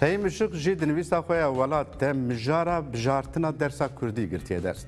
Fehim Işık jî di nivîsa xwe ya welat te mijara bijartina dersa Kurdî girtiye ders.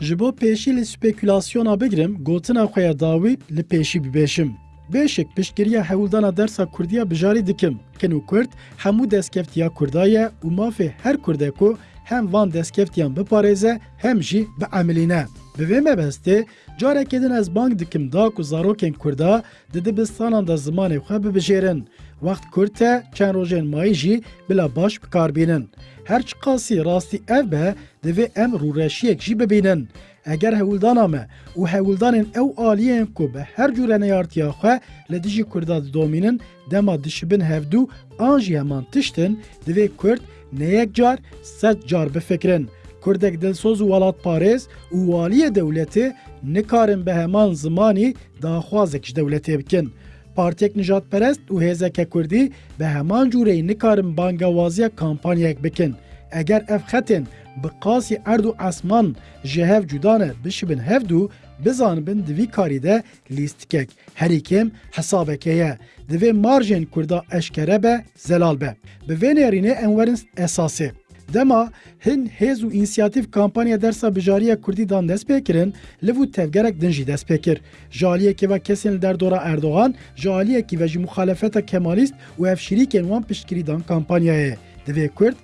Ji bo pêşî li spekülasyona bigirim gotina xwe ya dawî li pêşî bibêjim. Bêşik piştgiriya hewildana dersa Kurdiya bijarî dikim. Kin û Kurd hemû destkeftiya Kurda ye û mafê her Kurdê ku hem van destkeftiyan biparêze hem jî bi emelîne. Bi vê mebestê carekê din ez bang dikim da ku zarokên Kurda di dibistanan da zimanê xwe bibijêrin. Wext Kurd te çend rojên bila baş bikarbînin. Her çi qasî rastî ev be divê em rûreşiyek jî bibînin. Eger hewildana me û hewildanên ew aliyên ku bi her cure neyartiya xwe li dijî Kurda didomînin dema dişibin hevdû an jî tiştin divê Kurd neyek car sed car bifikirin. Kurdek dilsoz û welat parêz û waliyê dewletê nikarin bi heman zimanî daxwazek ji dewletê bikin. Partiyek nijadperest û hêzeke Kurdî bi heman cûreyê nikarin bangewaziya kampanyayek bikin. Eger ev xetên bi qasî erd û esman ji hev cudane bişibin hevdû bizanibin di vî karî de lîstikek herî kêm hesabeke ye. Divê marjên Kurda eşkere be zelal be. Bi vê nêrînê em werin esasê. Dema hin hêz û însiyatîv kampanya dersa bijariya Kurdî dan dest pê kirin, li vû tevgerek din jî dest pê kir. Ji aliyekê ve kesên li derdora Erdogan, ji aliyekî ve ji muxalefeta Kemalîst û hevşîrîkên wan piştgirî dan kampanyayê. Divê Kurd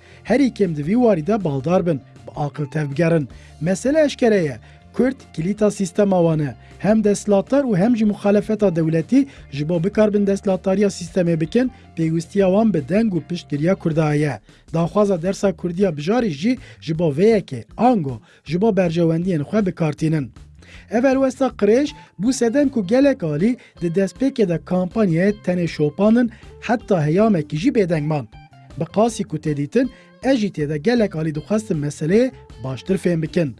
de. Kurd kilîta sîstema wan. Hem destlatlar û hem jî muxalefeta dewletî ji bo bikarbin destlatariya sîstemê bikin, pêwistiya wan bi deng û piştgiriya Kurda dersa Kurdiya bijarî jî ji bo vêyekê ango ji bo bercewendiyên xwe bikartînin. Evel westa qirêj bû sedem ku gelek alî di destpêkê de kampanyayê tenê şopanin heta heyamekî jî bêdengman. Bi ku têdîtin, ez jî têde gelek alî dixwestin meseleyê baştir fêm bikin.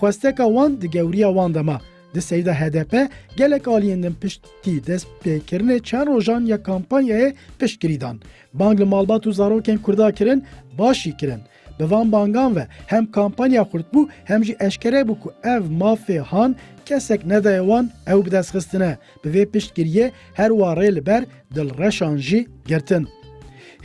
Xwesteka wan di gewriya wan dema. Di seyda HDP gelek aliyên din piştî destpêkirinê çend rojan ya kampanyayê piştgirî dan. Bang li malbat û zarokên Kurda kirin, başî kirin. Bi van bangan ve hem kampanya xurt bû hem jî eşkere bû ku ev mafê han kesek nedaye wan ew bi destxistine. Bi vê piştgiriyê her warê li ber dilreşan jî girtin.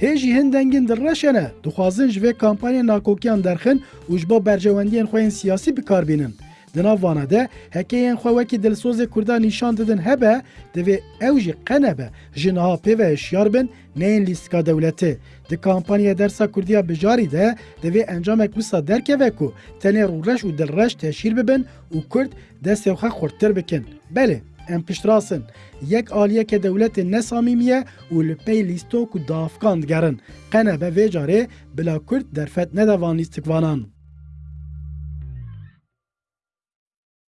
هێژی هەندەنگن دڕەشەنە دخوازن ji vê kampanya nakokiyan derxin û ji bo bercewendiyên xweyên siyasî bikarbînin. Di navvana de hekeyên xwe wekî dilsozê Kurdan nîşan didin hebe divê ew jî qenebe ji niha pêve eşyar bin neyên lîstika dewletê. Di kampanya dersa Kurdiya bijarî de divê encamek wisa derkeve ku tenê rûreş û dilreş teşîr bibin û Kurd destê xwe xurttir bikin. Belê. ام پشتراسن یک آلیه که دولت نسامیمیه و لپی لیستو کو دافکان دگرن قنه به ویجاره بلا کرد درفت ندوان لیستکوانان